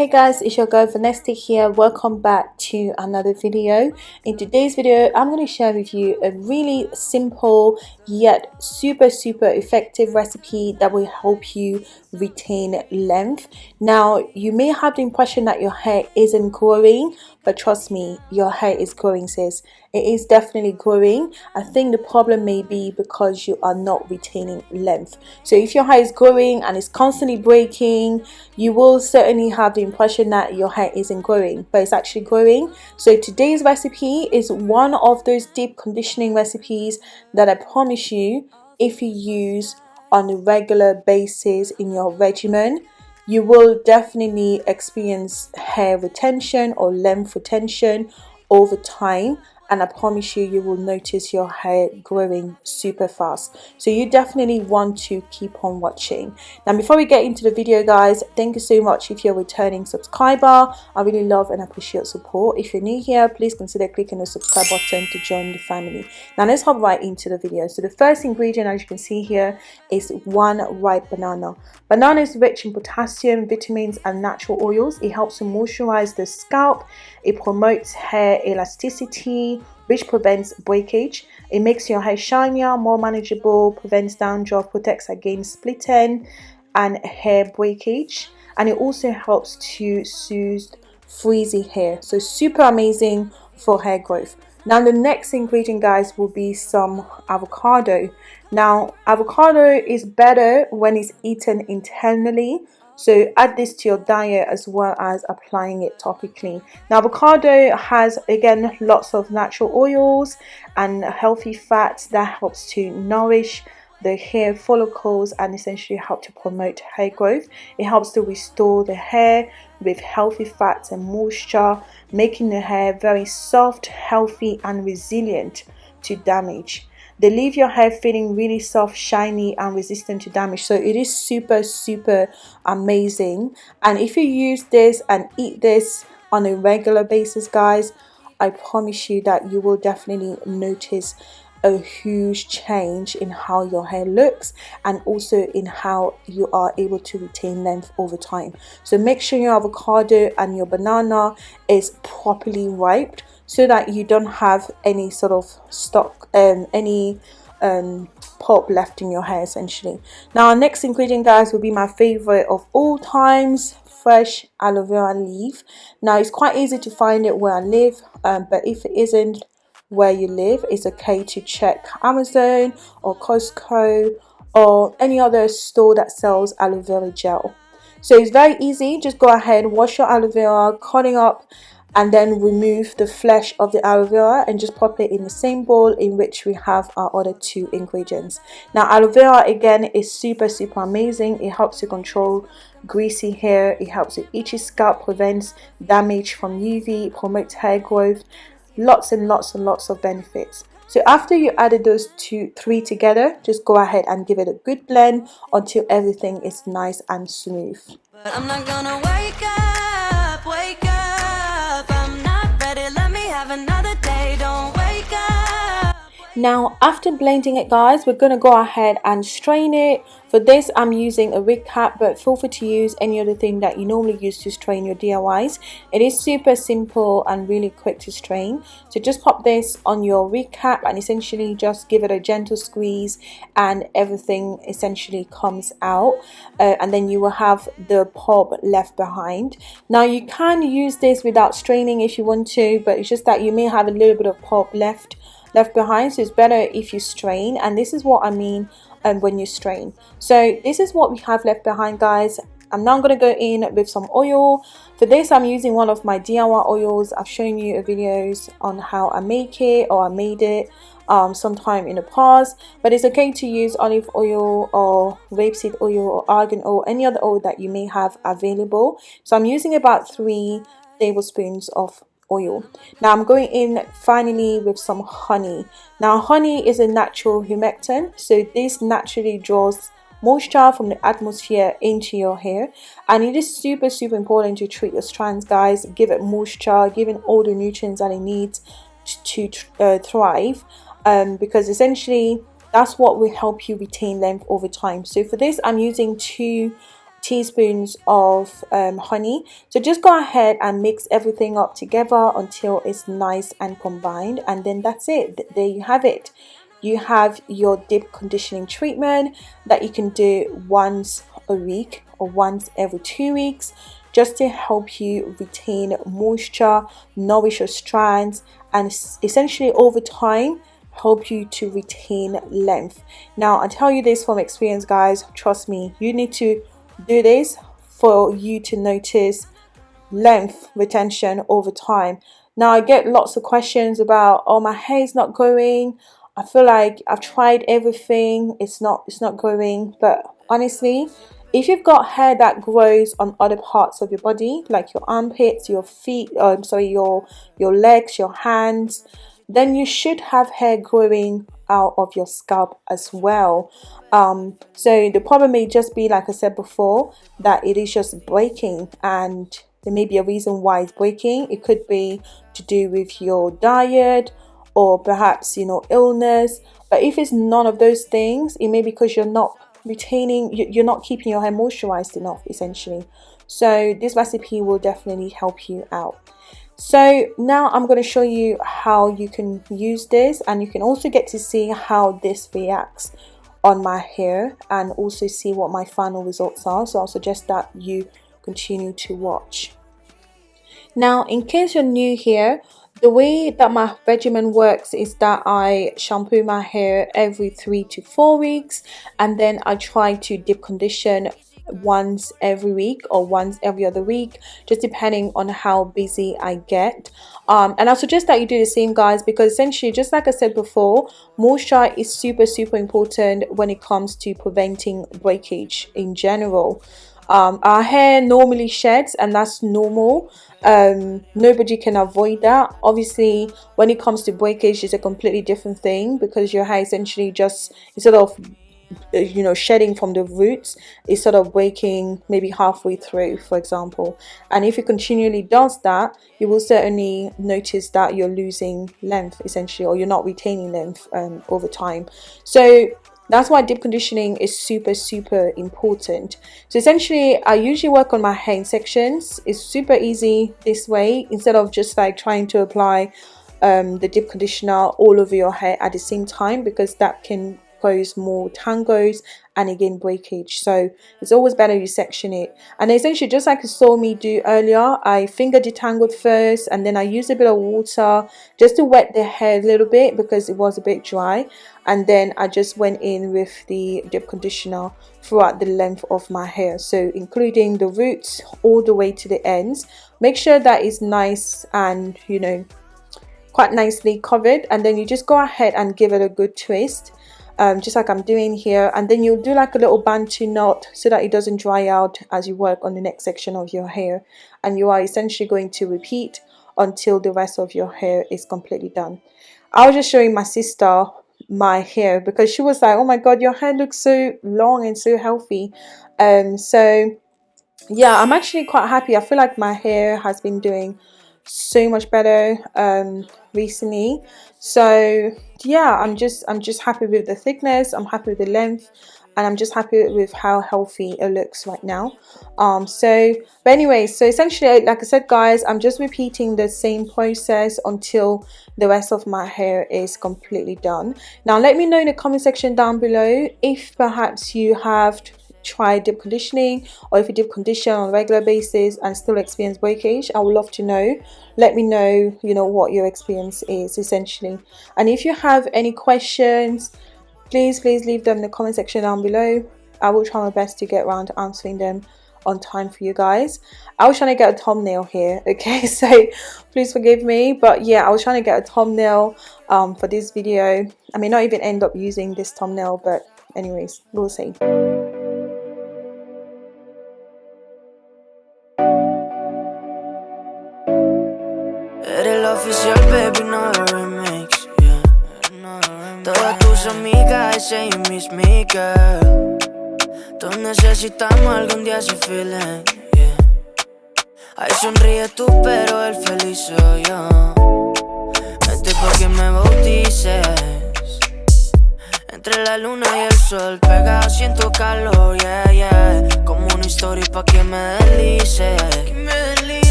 Hey guys, it's your girl Vanessa here. Welcome back to another video. In today's video, I'm going to share with you a really simple yet super super effective recipe that will help you retain length. Now, you may have the impression that your hair isn't growing, but trust me, your hair is growing sis. It is definitely growing. I think the problem may be because you are not retaining length. So if your hair is growing and it's constantly breaking, you will certainly have the impression that your hair isn't growing but it's actually growing. So today's recipe is one of those deep conditioning recipes that I promise you if you use on a regular basis in your regimen you will definitely experience hair retention or length retention over time and I promise you you will notice your hair growing super fast. So you definitely want to keep on watching. Now before we get into the video guys thank you so much if you're a returning subscriber. I really love and appreciate support. If you're new here please consider clicking the subscribe button to join the family. Now let's hop right into the video. So the first ingredient as you can see here is one ripe banana. Banana is rich in potassium vitamins and natural oils. It helps to moisturize the scalp. It promotes hair elasticity, which prevents breakage. It makes your hair shinier, more manageable, prevents dandruff, protects against splitting and hair breakage. And it also helps to soothe frizzy hair. So super amazing for hair growth. Now the next ingredient guys will be some avocado. Now avocado is better when it's eaten internally so add this to your diet as well as applying it topically. Now avocado has again lots of natural oils and healthy fats that helps to nourish the hair follicles and essentially help to promote hair growth. It helps to restore the hair with healthy fats and moisture making the hair very soft healthy and resilient to damage. They leave your hair feeling really soft shiny and resistant to damage. So it is super super amazing. And if you use this and eat this on a regular basis guys I promise you that you will definitely notice a huge change in how your hair looks and also in how you are able to retain length over time. So make sure your avocado and your banana is properly ripe so that you don't have any sort of stock um any um pulp left in your hair essentially. Now our next ingredient guys will be my favorite of all times fresh aloe vera leaf. Now it's quite easy to find it where I live um, but if it isn't where you live it's okay to check Amazon or Costco or any other store that sells aloe vera gel. So it's very easy. Just go ahead wash your aloe vera cutting up and then remove the flesh of the aloe vera and just pop it in the same bowl in which we have our other two ingredients. Now aloe vera again is super super amazing. It helps to control greasy hair. It helps with itchy scalp prevents damage from uv promotes hair growth lots and lots and lots of benefits. So after you added those two three together just go ahead and give it a good blend until everything is nice and smooth Now after blending it guys we're going to go ahead and strain it. For this I'm using a wig cap but feel free to use any other thing that you normally use to strain your DIYs. It is super simple and really quick to strain. So just pop this on your wig cap and essentially just give it a gentle squeeze and everything essentially comes out uh, and then you will have the pulp left behind. Now you can use this without straining if you want to but it's just that you may have a little bit of pulp left left behind so it's better if you strain and this is what I mean um, when you strain. So this is what we have left behind guys. I'm now going to go in with some oil. For this I'm using one of my DIY oils. I've shown you videos on how I make it or I made it um, sometime in the past. But it's okay to use olive oil or rapeseed oil or argan oil any other oil that you may have available. So I'm using about three tablespoons of oil. Now i'm going in finally with some honey. Now honey is a natural humectant so this naturally draws moisture from the atmosphere into your hair. And it is super super important to treat your strands guys. Give it moisture giving all the nutrients that it needs to uh, thrive. Um, because essentially that's what will help you retain length over time. So for this i'm using two teaspoons of um, honey. So just go ahead and mix everything up together until it's nice and combined and then that's it. There you have it. You have your deep conditioning treatment that you can do once a week or once every two weeks just to help you retain moisture nourish your strands and essentially over time help you to retain length. Now i tell you this from experience guys. Trust me you need to do this for you to notice length retention over time. Now i get lots of questions about oh my hair is not growing. I feel like i've tried everything. It's not it's not growing. But honestly if you've got hair that grows on other parts of your body like your armpits your feet um, sorry your your legs your hands then you should have hair growing out of your scalp as well. Um, so the problem may just be like I said before that it is just breaking and there may be a reason why it's breaking. It could be to do with your diet or perhaps you know illness. But if it's none of those things it may be because you're not retaining you're not keeping your hair moisturized enough essentially. So this recipe will definitely help you out so now I'm going to show you how you can use this and you can also get to see how this reacts on my hair and also see what my final results are. So I'll suggest that you continue to watch. Now in case you're new here the way that my regimen works is that I shampoo my hair every three to four weeks and then I try to deep condition once every week or once every other week just depending on how busy I get. Um, and I suggest that you do the same guys because essentially just like I said before moisture is super super important when it comes to preventing breakage in general. Um, our hair normally sheds and that's normal. Um, nobody can avoid that. Obviously when it comes to breakage it's a completely different thing because your hair essentially just instead of you know shedding from the roots is sort of breaking maybe halfway through for example. And if it continually does that you will certainly notice that you're losing length essentially or you're not retaining length um, over time. So that's why deep conditioning is super super important. So essentially i usually work on my hair in sections. It's super easy this way. Instead of just like trying to apply um, the deep conditioner all over your hair at the same time because that can cause more tangos and again breakage. So it's always better you section it. And essentially just like you saw me do earlier. I finger detangled first and then I used a bit of water just to wet the hair a little bit because it was a bit dry. And then I just went in with the deep conditioner throughout the length of my hair. So including the roots all the way to the ends. Make sure that is nice and you know quite nicely covered. And then you just go ahead and give it a good twist um, just like I'm doing here. And then you'll do like a little bantu knot so that it doesn't dry out as you work on the next section of your hair. And you are essentially going to repeat until the rest of your hair is completely done. I was just showing my sister my hair because she was like oh my god your hair looks so long and so healthy. Um so yeah I'm actually quite happy. I feel like my hair has been doing so much better um recently. So yeah i'm just i'm just happy with the thickness i'm happy with the length and i'm just happy with how healthy it looks right now. Um so but anyway so essentially like i said guys i'm just repeating the same process until the rest of my hair is completely done. Now let me know in the comment section down below if perhaps you have try deep conditioning or if you deep condition on a regular basis and still experience breakage i would love to know. Let me know you know what your experience is essentially. And if you have any questions please please leave them in the comment section down below. I will try my best to get around to answering them on time for you guys. I was trying to get a thumbnail here okay? So please forgive me but yeah i was trying to get a thumbnail um, for this video. I may not even end up using this thumbnail but anyways we'll see baby, no remix, yeah. Todas tus amigas, ese y mis girl. Todos necesitamos algún día ese feeling, yeah. Ay, sonríe tú, pero el feliz soy yo. Este porque me bautices. Entre la luna y el sol, pega siento calor, yeah, yeah. Como una historia pa' que me deslice.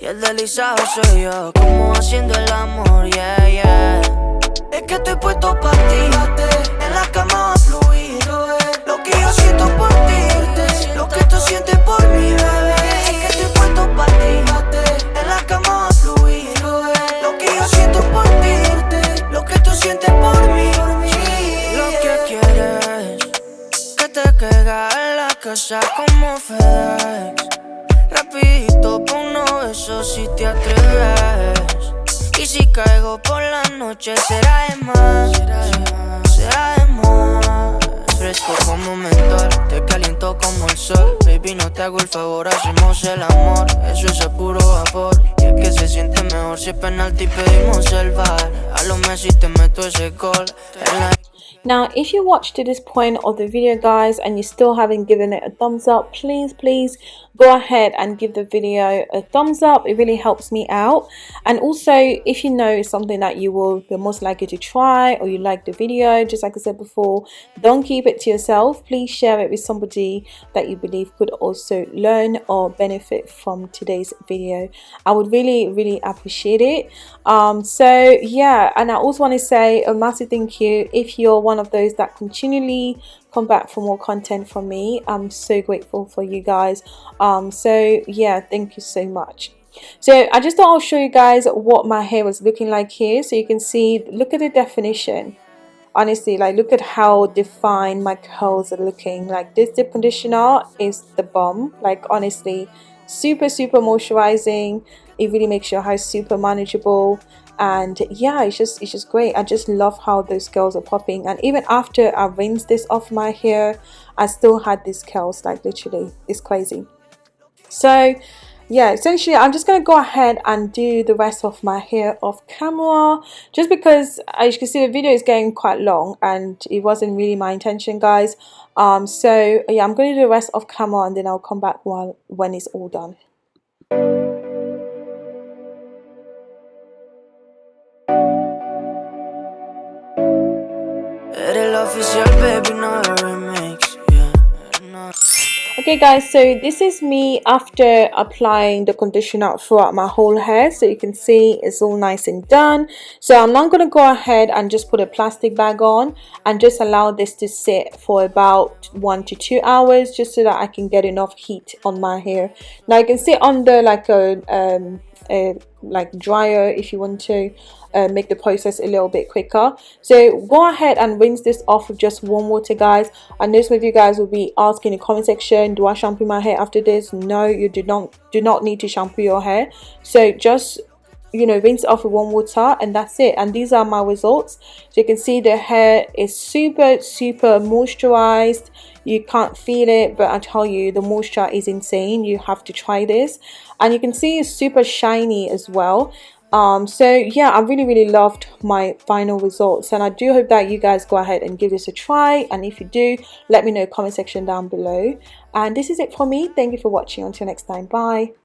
Y el deslizado soy yo, como haciendo el amor, yeah, yeah. Es que estoy puesto pa' ti, caigo por la noche será de más, será de más. Fresco como mentor, te caliento como el sol. Baby, no te hago el favor, hacemos el amor. Eso es a puro vapor. Y es que se siente mejor si es penalti pedimos el bar. A lo Messi te meto ese gol. Now, if you watched to this point of the video, guys, and you still haven't given it a thumbs up, please, please go ahead and give the video a thumbs up. It really helps me out. And also if you know something that you will be most likely to try or you like the video just like I said before don't keep it to yourself. Please share it with somebody that you believe could also learn or benefit from today's video. I would really really appreciate it. Um, so yeah and I also want to say a massive thank you if you're one of those that continually come back for more content from me. I'm so grateful for you guys. Um so yeah thank you so much. So i just thought i'll show you guys what my hair was looking like here. So you can see look at the definition. Honestly like look at how defined my curls are looking. Like this dip conditioner is the bomb. Like honestly super super moisturizing. It really makes your hair super manageable and yeah it's just it's just great. I just love how those curls are popping. And even after i rinsed this off my hair i still had these curls like literally. It's crazy. So yeah essentially i'm just going to go ahead and do the rest of my hair off camera just because as you can see the video is getting quite long and it wasn't really my intention guys. Um so yeah i'm going to do the rest off camera and then i'll come back while when it's all done okay guys so this is me after applying the conditioner throughout my whole hair. So you can see it's all nice and done. So I'm not going to go ahead and just put a plastic bag on and just allow this to sit for about one to two hours just so that I can get enough heat on my hair. Now you can see under like a um, a like dryer if you want to uh, make the process a little bit quicker. So go ahead and rinse this off with just warm water guys. I know some of you guys will be asking in the comment section do I shampoo my hair after this? No you do not do not need to shampoo your hair. So just you know rinse it off with warm water and that's it. And these are my results. So you can see the hair is super super moisturized. You can't feel it but I tell you the moisture is insane. You have to try this. And you can see it's super shiny as well. Um so yeah i really really loved my final results. And i do hope that you guys go ahead and give this a try. And if you do let me know comment section down below. And this is it for me. Thank you for watching. Until next time. Bye